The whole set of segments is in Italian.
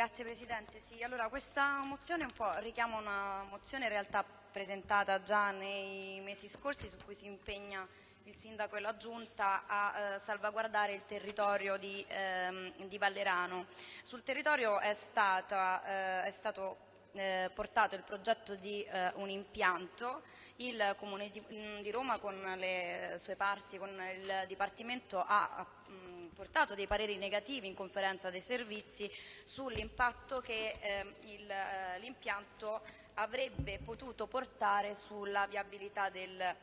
Grazie Presidente. Sì, allora questa mozione un po' richiama una mozione in realtà presentata già nei mesi scorsi su cui si impegna il Sindaco e la Giunta a eh, salvaguardare il territorio di, ehm, di, Vallerano. Sul territorio è, stata, eh, è stato eh, portato il progetto di eh, un impianto, il Comune di, mm, di, Roma con le sue parti, con il Dipartimento ha, mm, portato dei pareri negativi in conferenza dei servizi sull'impatto che ehm, eh, l'impianto avrebbe potuto portare sulla viabilità del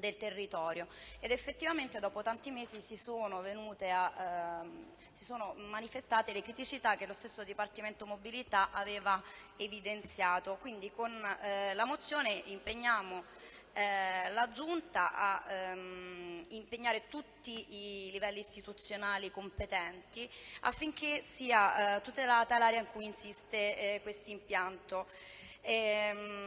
del territorio ed effettivamente dopo tanti mesi si sono, a, ehm, si sono manifestate le criticità che lo stesso Dipartimento Mobilità aveva evidenziato. Quindi con eh, la mozione impegniamo eh, la Giunta a ehm, impegnare tutti i livelli istituzionali competenti affinché sia eh, tutelata l'area in cui insiste eh, questo impianto ehm,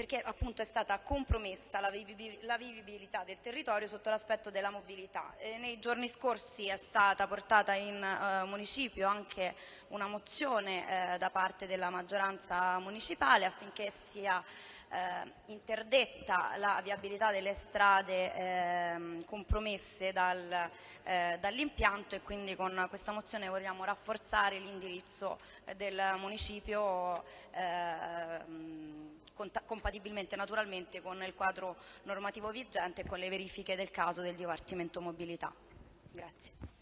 perché appunto è stata compromessa la, vivibilità del territorio sotto l'aspetto della mobilità. E nei giorni scorsi è stata portata in eh, municipio anche una mozione eh, da parte della maggioranza municipale affinché sia eh, interdetta la viabilità delle strade eh, compromesse dal, eh, dall'impianto e quindi con questa mozione vogliamo rafforzare l'indirizzo del municipio ehm, compatibilmente naturalmente con il quadro normativo vigente e con le verifiche del caso del Dipartimento Mobilità. Grazie.